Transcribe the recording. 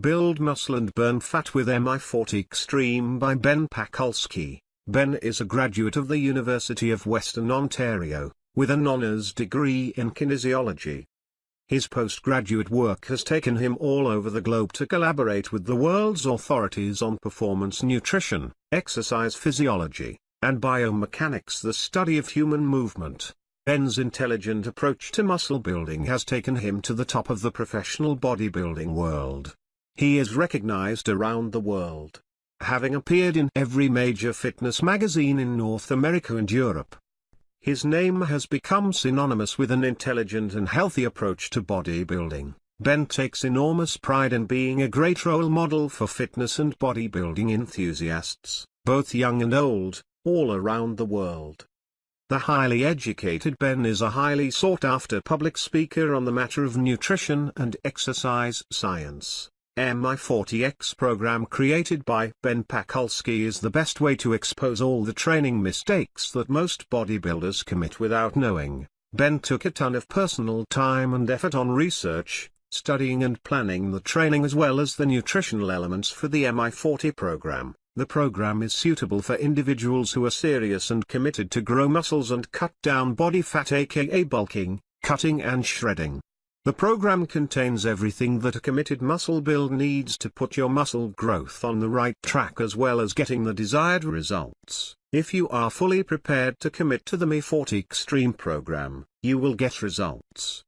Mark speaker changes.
Speaker 1: Build Muscle and Burn Fat with MI40 Extreme by Ben Pakulski. Ben is a graduate of the University of Western Ontario, with an honours degree in kinesiology. His postgraduate work has taken him all over the globe to collaborate with the world's authorities on performance nutrition, exercise physiology, and biomechanics the study of human movement. Ben's intelligent approach to muscle building has taken him to the top of the professional bodybuilding world. He is recognized around the world. Having appeared in every major fitness magazine in North America and Europe. His name has become synonymous with an intelligent and healthy approach to bodybuilding. Ben takes enormous pride in being a great role model for fitness and bodybuilding enthusiasts, both young and old, all around the world. The highly educated Ben is a highly sought-after public speaker on the matter of nutrition and exercise science. MI40X program created by Ben Pakulski is the best way to expose all the training mistakes that most bodybuilders commit without knowing. Ben took a ton of personal time and effort on research, studying and planning the training as well as the nutritional elements for the MI40 program. The program is suitable for individuals who are serious and committed to grow muscles and cut down body fat aka bulking, cutting and shredding. The program contains everything that a committed muscle build needs to put your muscle growth on the right track as well as getting the desired results. If you are fully prepared to commit to the MI40 Extreme program, you will get results.